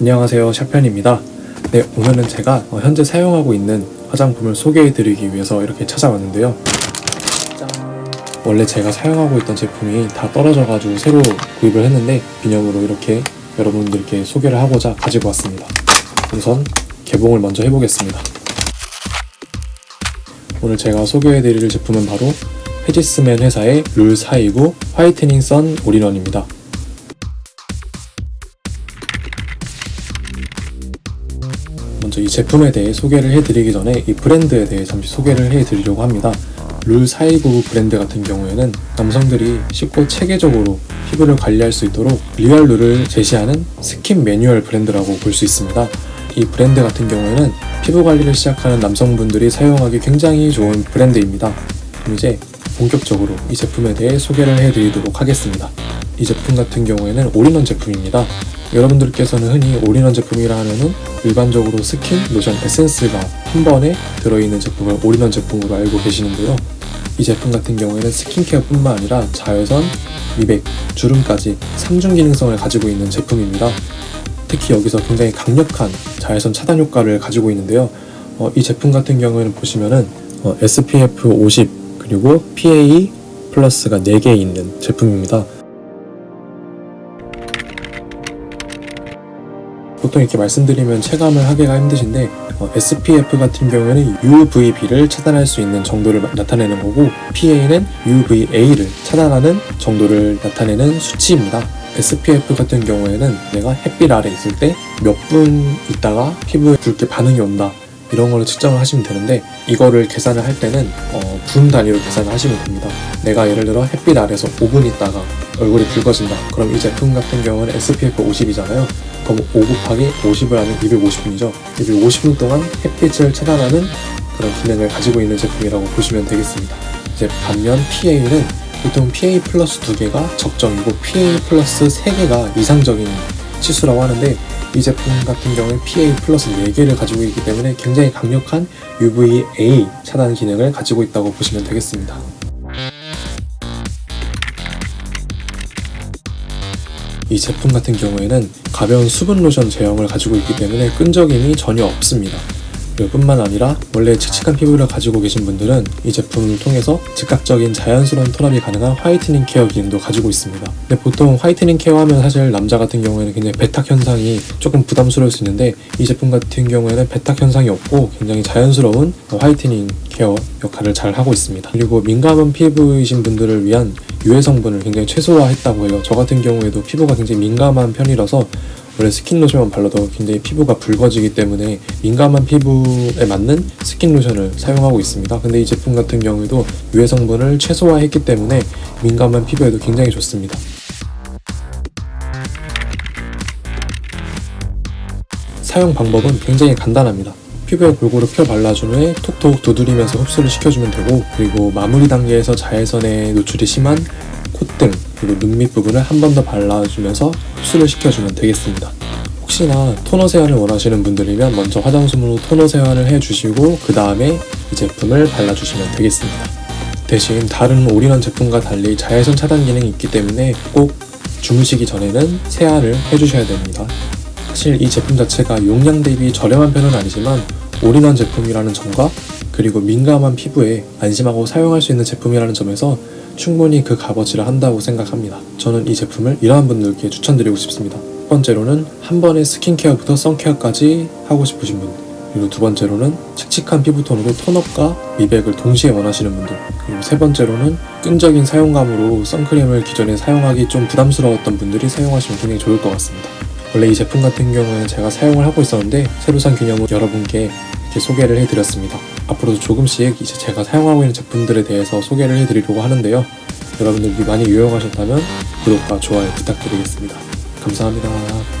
안녕하세요 샤편입니다. 네 오늘은 제가 어, 현재 사용하고 있는 화장품을 소개해 드리기 위해서 이렇게 찾아왔는데요. 짠. 원래 제가 사용하고 있던 제품이 다 떨어져 가지고 새로 구입을 했는데 기념으로 이렇게 여러분들께 소개를 하고자 가지고 왔습니다. 우선 개봉을 먼저 해보겠습니다. 오늘 제가 소개해 드릴 제품은 바로 헤지스맨 회사의 룰429 화이트닝 선 올인원입니다 이 제품에 대해 소개를 해드리기 전에 이 브랜드에 대해 잠시 소개를 해드리려고 합니다. RULE429 브랜드 같은 경우에는 남성들이 쉽고 체계적으로 피부를 관리할 수 있도록 real rule을 제시하는 스킨 매뉴얼 브랜드라고 볼 수 있습니다. 이 브랜드 같은 경우에는 피부 관리를 시작하는 남성분들이 사용하기 굉장히 좋은 브랜드입니다. 그럼 이제 본격적으로 이 제품에 대해 소개를 해드리도록 하겠습니다. 이 제품 같은 경우에는 올인원 제품입니다. 여러분들께서는 흔히 올인원 제품이라 하면은 일반적으로 스킨, 로션, 에센스가 한 번에 들어있는 제품을 올인원 제품으로 알고 계시는데요. 이 제품 같은 경우에는 스킨케어뿐만 아니라 자외선, 미백, 주름까지 3중 기능성을 가지고 있는 제품입니다. 특히 여기서 굉장히 강력한 자외선 차단 효과를 가지고 있는데요. 어, 이 제품 같은 경우에는 보시면은 어, SPF 50 그리고 PA 플러스가 4개 있는 제품입니다. 보통 이렇게 말씀드리면 체감을 하기가 힘드신데 어, SPF 같은 경우에는 UVB를 차단할 수 있는 정도를 나타내는 거고 PA는 UVA를 차단하는 정도를 나타내는 수치입니다. SPF 같은 경우에는 내가 햇빛 아래 있을 때 몇 분 있다가 피부에 붉게 반응이 온다 이런 걸로 측정을 하시면 되는데 이거를 계산을 할 때는 어, 분 단위로 계산을 하시면 됩니다. 내가 예를 들어 햇빛 아래서 5분 있다가 얼굴이 붉어진다. 그럼 이 제품 같은 경우는 SPF 50이잖아요. 그럼 5 곱하기 50을 하면 250분이죠. 250분 동안 햇빛을 차단하는 그런 기능을 가지고 있는 제품이라고 보시면 되겠습니다. 이제 반면 PA는 보통 PA 플러스 2개가 적정이고 PA 플러스 3개가 이상적인 치수라고 하는데 이 제품 같은 경우에 PA 플러스 4개를 가지고 있기 때문에 굉장히 강력한 UVA 차단 기능을 가지고 있다고 보시면 되겠습니다. 이 제품 같은 경우에는 가벼운 수분 로션 제형을 가지고 있기 때문에 끈적임이 전혀 없습니다. 뿐만 아니라 원래 칙칙한 피부를 가지고 계신 분들은 이 제품을 통해서 즉각적인 자연스러운 tone up이 가능한 whitening care 기능도 가지고 있습니다. 근데 보통 whitening care 하면 사실 남자 같은 경우에는 굉장히 백탁 현상이 조금 부담스러울 수 있는데 이 제품 같은 경우에는 백탁 현상이 없고 굉장히 자연스러운 whitening care 역할을 잘 하고 있습니다. 그리고 민감한 피부이신 분들을 위한 유해 성분을 굉장히 최소화했다고 해요. 저 같은 경우에도 피부가 굉장히 민감한 편이라서 원래 스킨 로션만 발라도 굉장히 피부가 붉어지기 때문에 민감한 피부에 맞는 스킨 로션을 사용하고 있습니다. 근데 이 제품 같은 경우에도 유해 성분을 최소화했기 때문에 민감한 피부에도 굉장히 좋습니다. 사용 방법은 굉장히 간단합니다. 피부에 골고루 펴 발라준 후에 톡톡 두드리면서 흡수를 시켜주면 되고 그리고 마무리 단계에서 자외선에 노출이 심한 콧등 그리고 눈 밑부분을 한 번 더 발라주면서 흡수를 시켜주면 되겠습니다. 혹시나 토너 세안을 원하시는 분들이면 먼저 화장솜으로 토너 세안을 해주시고 그 다음에 이 제품을 발라주시면 되겠습니다. 대신 다른 올인원 제품과 달리 자외선 차단 기능이 있기 때문에 꼭 주무시기 전에는 세안을 해주셔야 됩니다. 사실 이 제품 자체가 용량 대비 저렴한 편은 아니지만 올인원 제품이라는 점과 그리고 민감한 피부에 안심하고 사용할 수 있는 제품이라는 점에서 충분히 그 값어치를 한다고 생각합니다. 저는 이 제품을 이러한 분들께 추천드리고 싶습니다. 첫 번째로는 한 번에 스킨케어부터 선케어까지 하고 싶으신 분 그리고 두 번째로는 칙칙한 피부톤으로 톤업과 미백을 동시에 원하시는 분들 그리고 세 번째로는 끈적인 사용감으로 선크림을 기존에 사용하기 좀 부담스러웠던 분들이 사용하시면 굉장히 좋을 것 같습니다. 원래 이 제품 같은 경우에는 제가 사용을 하고 있었는데 새로 산 기념으로 여러분께 이렇게 소개를 해드렸습니다. 앞으로도 조금씩 이제 제가 사용하고 있는 제품들에 대해서 소개를 해드리려고 하는데요. 여러분들이 많이 유용하셨다면 구독과 좋아요 부탁드리겠습니다. 감사합니다.